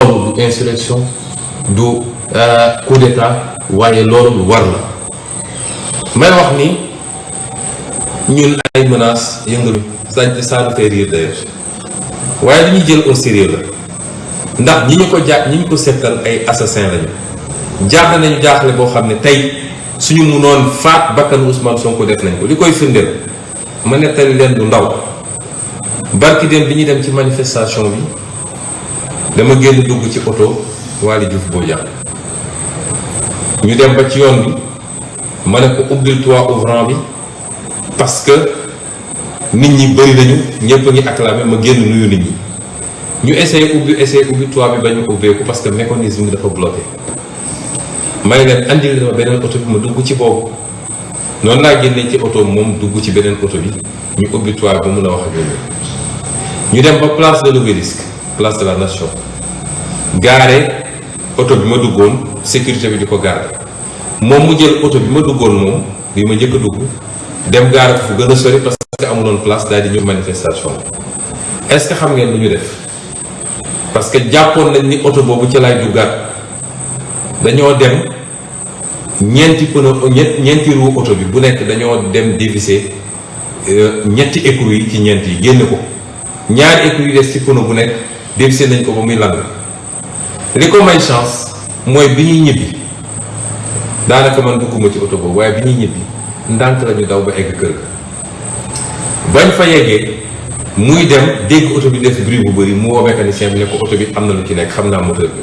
amul du insurrection du euh, coup d'état waaye loolu lu war la may wax ni ñun ay menaces yëngalu ça ça nous fait rire d'ailleurs waaye li ñuy jël au sérieux la ndax ñi ñu ko jàpp ñi ñu ko seetal ay assassins lañu jaaxle nañu jaaxle boo xam ne tey suñu mënoon faat bakkanu Ousmane Sonko def nañ ko li koy firndeel ma nettali leen lu ndaw barki dem bi ñuy dem ci manifestation bi dama génn dugg ci oto Waly Diouf Bodian ñu dem ba ci yoon bi ma ne ko ubbil toit ouvrant bi parce que nit ñi bëri nañu ñëpp a ngi acclamé ma génn nuyu nit ñi ñu essayé ubbi essayé ubbi toit bi bañ a ubbeeku parce que mécanisme bi dafa bloqué may leen andil ma beneen oto bi ma dugg ci boobu. noonu laa génnee ci oto moom dugg ci beneen oto bi ñu ubbi toit ba mun a wax ak ñoom ñu dem ba place de l'Obélisque place de la nation gaare oto bi ma duggoon sécurité bi di ko gaare moom mu jël oto bi ma duggoon moom bi ma njëkk a dugg dem gaare ko fu gën a sori parce que amuloon place daal di ñëw manifestation est-ce que xam ngeen lu ñu def parce que jàppoon nañ ni oto boobu ca laay duggaat dañoo dem ñeenti pneu ñett ñeenti roue oto bi bu nekk dañoo dem dévisser euh, ñetti écrou yi ci ñeent yi génne ko ñaari écrou yi des ci pneu bu nekk dévisser nañ ko ba muy lang li ko may chance mooy bi ñuy ñibbi daanaka man dugguma ci oto boobu waaye bi ñuy ñibbi ndànk la ñu daw ba egg kër ga bañ fa yeggee muy dem dégg oto bi def bruit bu bëri mu woo mécanicien bi ne ko oto bi am na lu ci nekk xam naa moteur bi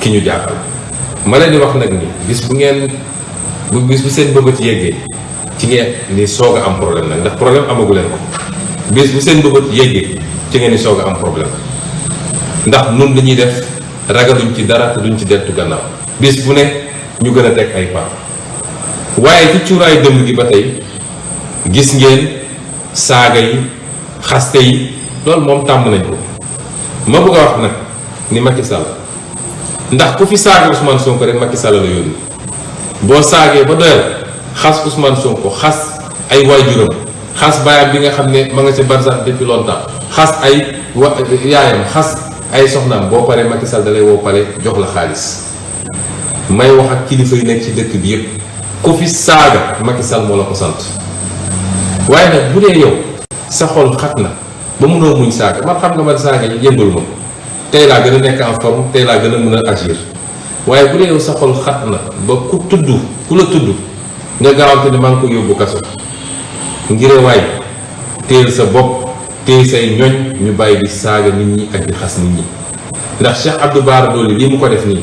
ki ñu jàpp ma leen di wax nag ni bis bu ngeen bu bis bu seen bëbët yeggee ci ngeen ni soog a am problème nag ndax problème amagu leen ko bis bu seen bëbët yeggee ci ngeen ni soog a am problème ndax nun li ñuy def ragaluñ ci dara te duñ ci dettu gannaaw bis bu ne ñu gën a teg ay pas waaye ci cuuraayu dëmb gi ba tey gis ngeen saaga yi xaste yi loolu moom tàmm nañ ko ma bëgg a wax nag ni Macky Sall ndax ku fi saaga Ousmane Sonko rek Macky Sall la yónni boo saagee ba doyal xas Ousmane Sonko xas ay waajuram xas baayam bi nga xam ne ma nga ci barsax depuis longtemps xas ay wa yaayam xas ay soxnaam boo paree Macky Sall da lay woo pare jox la xaalis. may wax ak kilifa yi nekk ci dëkk bi yëpp ku fi saaga Macky Sall moo la ko sant waaye nag bu dee yow sa xol xat na ba mënoo muñ saaga man xam nga man saaga yi yëngalu ma tey laa gën a nekk en forme tey laa gën a mën a agir waaye bu dee yow sa xol xat na ba ku tudd ku la tudd nga gaawante ne maa ngi ko yóbbu kaso ngir waay téyel sa bopp téye say ñoñ ñu bàyyi di saaga nit ñi ak di xas nit ñi ndax Cheikh Abdou Bara Dolly lii mu ko def nii